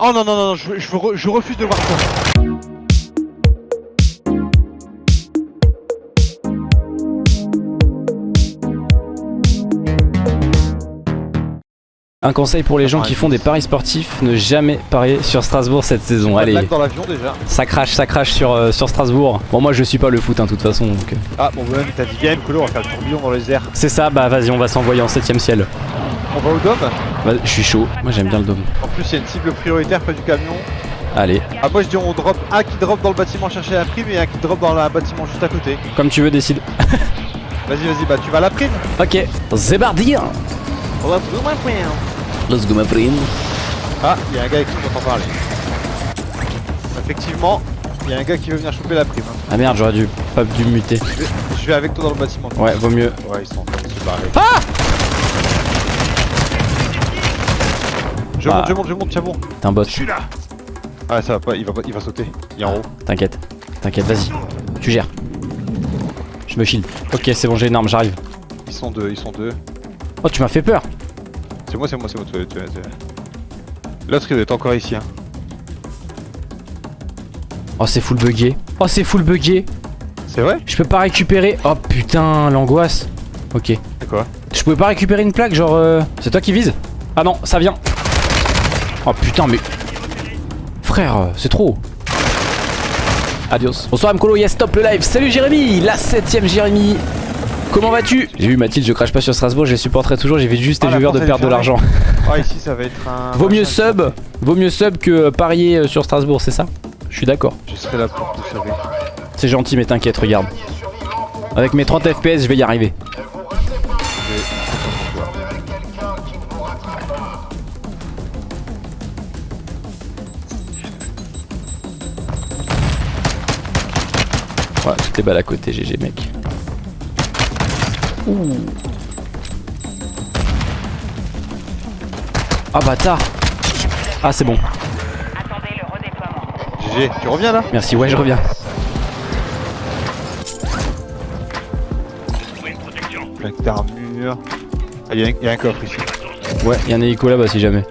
Oh non, non, non, non, je, je, re- je refuse de voir ça. Un conseil pour les gens qui font des paris sportifs, ne jamais parier sur Strasbourg cette saison. Allez, dans l'avion déjà. ça crache, ça crache sur, euh, sur Strasbourg. Bon, moi je suis pas le foot, hein, de toute façon. donc, euh. Ah bon, ouais, mais t'as dit bien, Colo, on va faire le tourbillon dans les airs. C'est ça, bah vas-y, on va s'envoyer en 7ème ciel. On va au dôme? Bah, je suis chaud, moi j'aime bien le dôme. En plus, il y a une cible prioritaire près du camion. Allez, Ah, moi je dis on drop un qui drop dans le bâtiment chercher la prime et un qui drop dans le bâtiment juste à côté. comme tu veux, décide. Vas-y, vas-y, bah tu vas à la prime. Ok, On va plus loin, frère. Let's go, ma prime. Ah, il y a un gars avec qui on entend parler. Effectivement, il y a un gars qui veut venir choper la prime. Ah merde, j'aurais dû pas dû me muter. Je vais, je vais avec toi dans le bâtiment. Ouais, vaut mieux. Ouais, ils sont en train de se barrer. Ah Je Ah. monte, je monte, je monte, tiens bon. T'es un bot. Ah, ça va pas, il va, pas- il va sauter. Il est en haut. T'inquiète, t'inquiète, vas-y. Tu gères. Je me shield. Ok, c'est bon, j'ai une arme, j'arrive. Ils sont deux, ils sont deux. Oh, tu m'as fait peur. C'est moi, c'est moi, c'est moi. tu- tu- tu- L'autre il doit être encore ici. Hein. Oh, c'est full bugué. Oh, c'est full bugué. C'est vrai? Je peux pas récupérer. Oh putain, l'angoisse. Ok. C'est quoi? Je pouvais pas récupérer une plaque, genre. euh, C'est toi qui vise Ah non, ça vient. Oh putain, mais. Frère, euh, c'est trop. Adios. Bonsoir Mkolo, yes, stop le live. Salut Jérémy, la septième Jérémy. Comment vas-tu? J'ai vu Mathilde, je crache pas sur Strasbourg, je les supporterai toujours. J'ai vu juste Ah, les viewers de perdre de l'argent. Ah, ici ça va être un. Vaut mieux sub, vaut mieux sub que euh, parier euh, sur Strasbourg, c'est ça? Je suis d'accord. Je serai là pour tout sauver. C'est gentil, mais t'inquiète, regarde. Avec mes 30 FPS, je vais y arriver. Voilà, toutes les balles à côté, GG mec. Ouh. Ah bâtard Ah c'est bon, Attendez le redéploiement. GG, tu reviens là? Merci, ouais je reviens. Plaque d'armure. Ah, il y, a un- il y a un coffre ici. Ouais, il y a un hélico là-bas si jamais.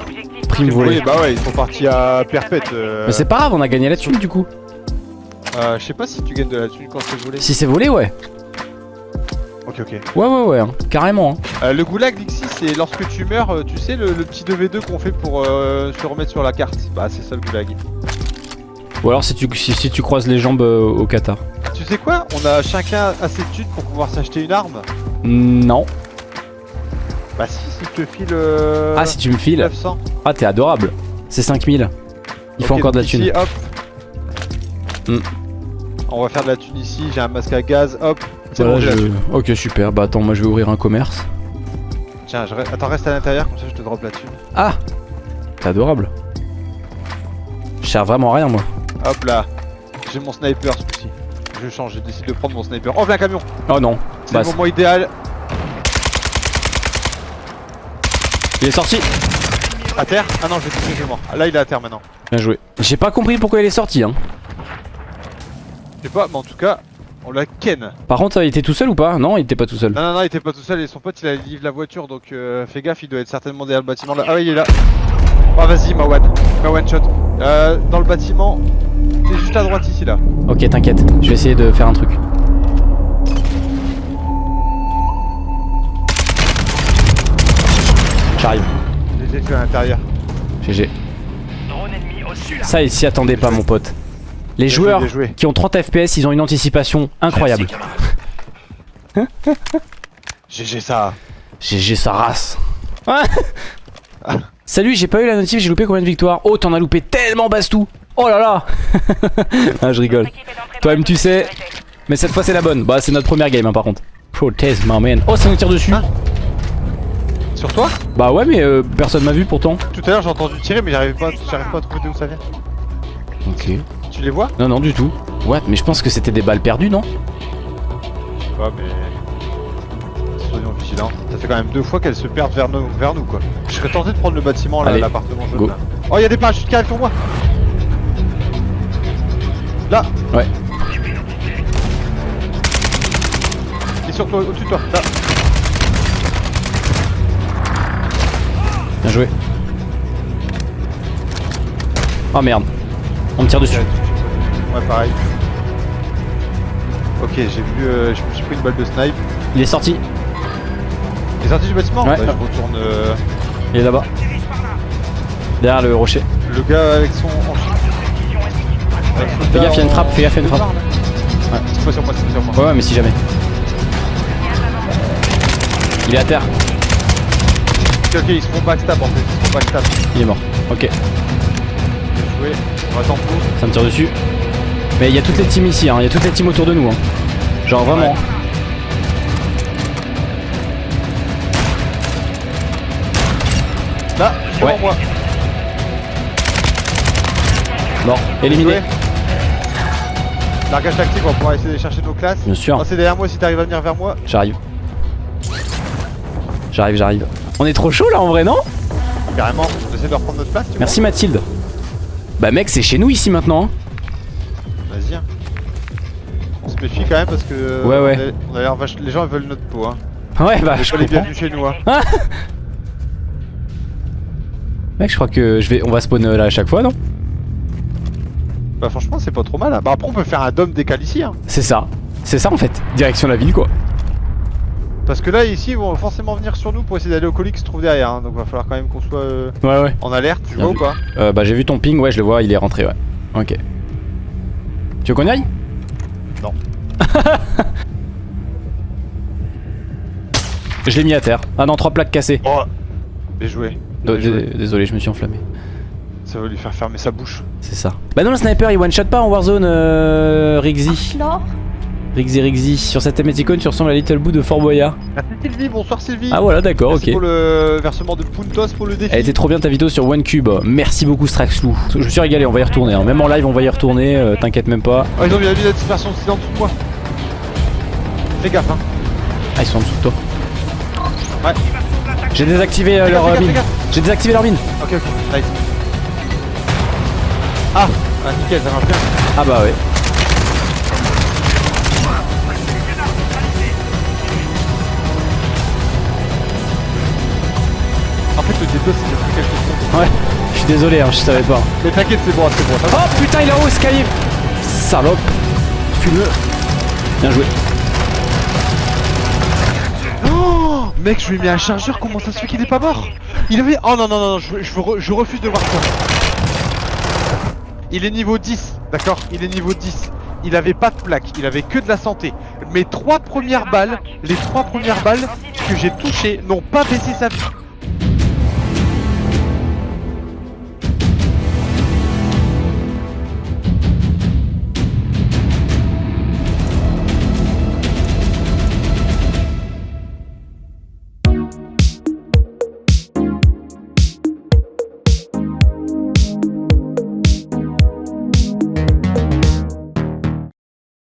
Objectif Prime Oui, volée. bah ouais, ils sont partis à perpète. euh. Mais c'est pas grave, on a gagné la thune du coup. Euh, je sais pas si tu gagnes de la thune quand c'est volé. Si c'est volé, ouais. Ok, ok. Ouais, ouais, ouais, hein. carrément. hein. Euh, le goulag Dixie, c'est lorsque tu meurs, euh, tu sais, le, le petit 2v2 qu'on fait pour euh, se remettre sur la carte. Bah, c'est ça le goulag. Ou alors si tu, si, si tu croises les jambes au Qatar. Tu sais quoi? On a chacun assez de thunes pour pouvoir s'acheter une arme. Non. Bah, si, si je te file. euh, Ah, si tu me files. 900. Ah, t'es adorable. C'est 5000. Il faut encore de la thune. ici, hop. Hmm. On va faire de la thune ici, j'ai un masque à gaz, hop. C'est Voilà, bon, je-. Ok, super. Bah attends, moi je vais ouvrir un commerce. Tiens, je attends, reste à l'intérieur, comme ça je te drop la thune. Ah T'es adorable. Je sers vraiment à rien, moi. Hop là. J'ai mon sniper ce coup-ci. Je change, je décide de prendre mon sniper. Oh, viens un camion Oh non. C'est Bah, le moment idéal. il est sorti. À terre? Ah non, je vais toucher, je suis mort. Là, il est à terre maintenant. Bien joué. J'ai pas compris pourquoi il est sorti, hein. Je sais pas, mais en tout cas, on l'a ken. Par contre, il était tout seul ou pas? Non, il était pas tout seul. Non, non, non, il était pas tout seul et son pote il a livré la voiture donc euh, fais gaffe, il doit être certainement derrière le bâtiment là. Ah, oui, il est là. Ah, vas-y, ma one. Ma one shot. Euh, dans le bâtiment, t'es juste à droite ici là. Ok, t'inquiète. Je vais essayer de faire un truc. J'arrive. J'ai tué à l'intérieur. GG. Ça, il s'y attendait pas, mon pote. Les joueurs qui ont 30 FPS, ils ont une anticipation incroyable. GG ça. GG sa race. Salut, j'ai pas eu la notif, j'ai loupé combien de victoires? Oh, t'en as loupé tellement, Bastou Oh là là Ah, je rigole. Toi-même, tu sais. Mais cette fois, c'est la bonne. Bah, c'est notre première game, hein, par contre. Protest, my man. Oh, ça nous tire dessus. Hein Sur toi? Bah ouais, mais euh, personne m'a vu pourtant. Tout à l'heure j'ai entendu tirer mais j'arrive pas, j'arrive pas à trouver d'où ça vient. Ok. Tu les vois Non, non, du tout. What Mais je pense que c'était des balles perdues, non Je sais pas mais. Soyons vigilants. Ça fait quand même deux fois qu'elles se perdent vers nous, vers nous quoi. Je serais tenté de prendre le bâtiment là, l'appartement jaune là. Oh y'a des parachutes qui arrivent sur moi Là Ouais. Il est sur toi, au-dessus de toi, là Bien joué. Oh merde. On me tire dessus. Ouais, pareil. Ok, j'ai vu. euh, je me suis pris une balle de snipe. Il est sorti. Il est sorti du bâtiment Ouais. Bah, je retourne. euh, Il est là-bas. Derrière le rocher. le gars avec son. Fais gaffe, il y a une frappe, fais gaffe, il y a une frappe. Ouais, c'est pas sur moi, c'est sur moi. Ouais, ouais, mais si jamais. Il est à terre. Ok, ok, ils se font backstab en fait. Ils se font backstab. Il est mort. Ok, Bien joué. On va tempo. ça me tire dessus. Mais il y a toutes les teams ici, hein. il y a toutes les teams autour de nous. Hein. Genre vraiment. Ouais. Là, devant Ouais. moi. Mort. Éliminé. Largage tactique, on va pouvoir essayer de chercher nos classes. Bien sûr. C'est derrière moi si t'arrives à venir vers moi. J'arrive. J'arrive, j'arrive. On est trop chaud là en vrai, non? Carrément, on essaie de reprendre notre place. tu Merci Mathilde. Bah mec, c'est chez nous ici maintenant. hein. Méfie quand même parce que. Ouais, ouais. on a- On a l'air vache. Les gens ils veulent notre peau. Hein. Ouais, bah je comprends. bienvenus chez nous. Hein. Mec, je crois que je vais, on va spawn euh, là à chaque fois, non? Bah, franchement, c'est pas trop mal. hein. Bah, après, on peut faire un dôme décal ici. Hein. C'est ça. C'est ça en fait. Direction la ville quoi. Parce que là, ici, ils vont forcément venir sur nous pour essayer d'aller au colis qui se trouve derrière. hein. Donc, va falloir quand même qu'on soit euh, Ouais, ouais. en alerte. Tu Bien vois ou pas? Euh, bah j'ai vu ton ping, ouais, je le vois, il est rentré, ouais. Ok. Tu veux qu'on y aille? Je l'ai mis à terre. Ah non, trois plaques cassées. Oh Bien joué. D- Bien joué. d- Désolé, je me suis enflammé. Ça va lui faire fermer sa bouche. C'est ça. Bah non, le sniper il one shot pas en Warzone, euh. Non Rixy Rixy. Sur cette émoticône, tu ressembles à Little Boo de Fort Boyard. Merci Sylvie, bonsoir Sylvie. Ah voilà, d'accord, ok. pour le versement de Puntos pour le défi. Elle était trop bien ta vidéo sur OneCube. Merci beaucoup Straxlou. Je me suis régalé, on va y retourner. hein. Même en live, on va y retourner, euh, t'inquiète même pas. Oh, ils ont mis la vie de la dispersion aussi en dessous de moi. Fais gaffe, hein. Ah, ils sont en dessous de toi. Ouais. J'ai désactivé euh, leur gaffe, euh, mine. J'ai désactivé leur mine. Ok, ok, nice. Ah, ah nickel, ça marche bien. Ah bah ouais. En fait, le D2, c'est depuis quelques secondes. Ouais. Je suis désolé, hein, je savais pas. Mais t'inquiète, c'est bon, c'est bon. ça. Oh putain, il est en haut, escalier Salope Fumeux Bien joué. Oh Mec, je lui ai mis un chargeur, comment ça se fait qu'il est pas mort? Il avait. Oh non, non, non, non, je, je, re- je refuse de voir ça. Il est niveau 10, d'accord? Il est niveau 10. Il avait pas de plaque, il avait que de la santé. Mes trois premières balles, les trois premières balles que j'ai touchées n'ont pas baissé sa vie.